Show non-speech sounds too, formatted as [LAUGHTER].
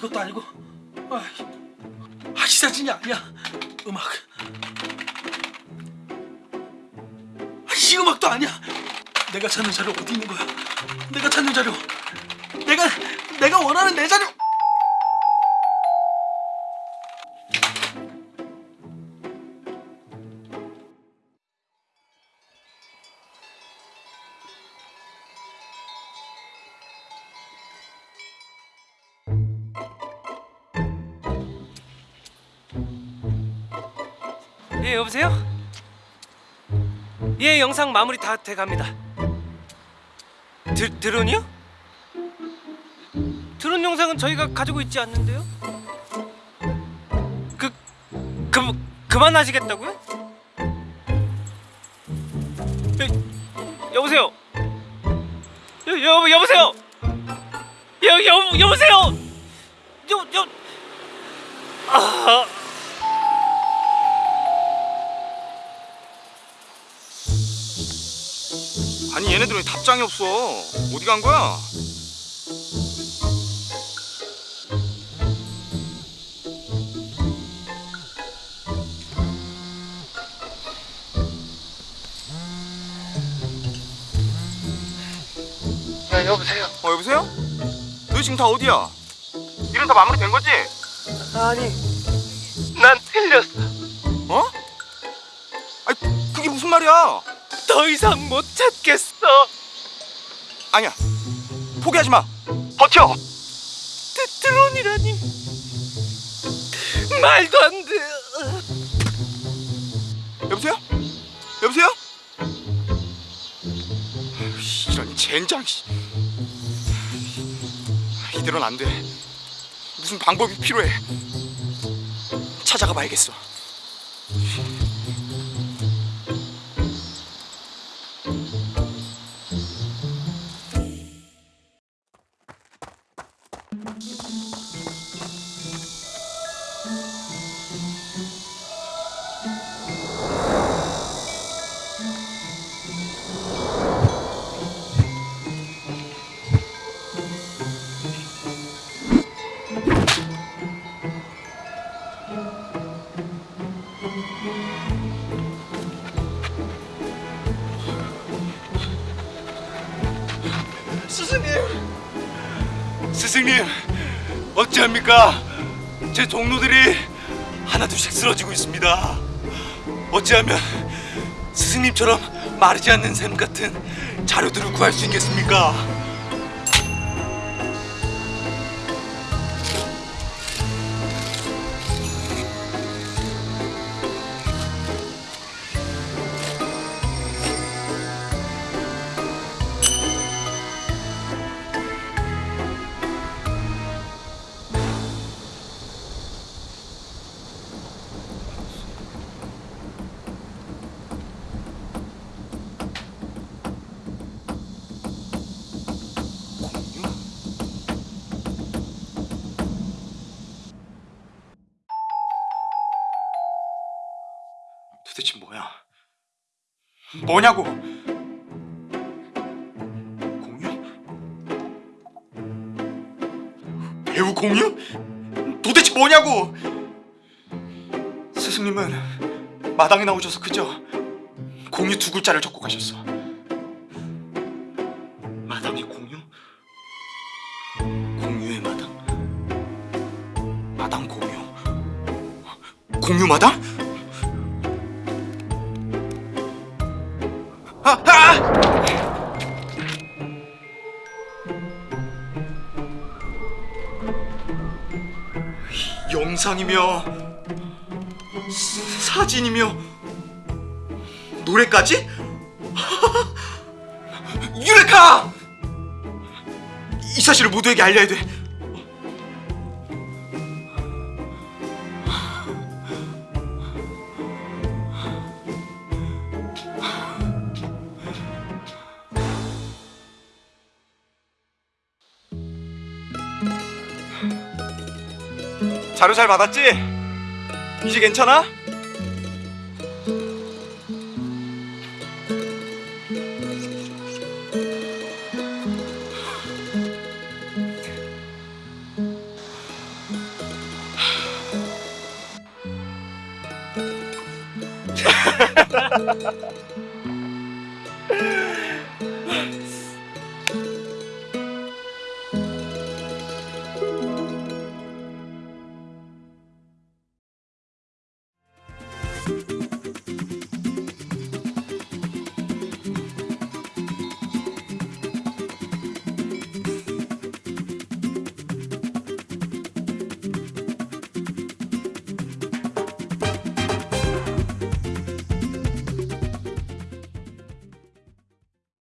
이것도 아니고. 아, 아, 이 사진이 아니야. 음악. 아, 이 음악도 아니야. 내가 찾는 자료 어디 있는 거야? 내가 찾는 자료. 내가 내가 원하는 내 자료 예 여보세요? 예 영상 마무리 다 돼갑니다 드, 드론이요? 드론 영상은 저희가 가지고 있지 않는데요? 그, 그 그만하시겠다고요? 여, 여보세요? 여, 여, 여보세요? 여, 여, 여보세요? 여, 여, 아... 아니 얘네들 왜 답장이 없어 어디 간 거야? 야 여보세요 어 여보세요? 너희 지금 다 어디야? 일은 다 마무리된 거지? 아니 더 이상 못 찾겠어. 아니야. 포기하지 마. 버텨. 드, 드론이라니. 말도 안 돼. 여보세요? 여보세요? 씨, 이런 젠장 씨. 이대로는 안 돼. 무슨 방법이 필요해. 찾아가 봐야겠어 스승님 스승님 어찌합니까? 제 동료들이 하나둘씩 쓰러지고 있습니다. 어찌하면 스승님처럼 마르지 않는 샘 같은 자료들을 구할 수 있겠습니까 도대체 뭐야? 뭐냐고? 공유? 배우 공유? 도대체 뭐냐고? 스승님은 마당에 나오셔서 그저 공유 두 글자를 적고 가셨어. 마당의 공유? 공유의 마당? 마당 공유? 공유 마당? 영상이며 사- 사진이며 노래까지? [LAUGHS] 유레카! 이 사실을 모두에게 알려야 돼. 자료 잘 받았지? 이제 괜찮아? [LAUGHS]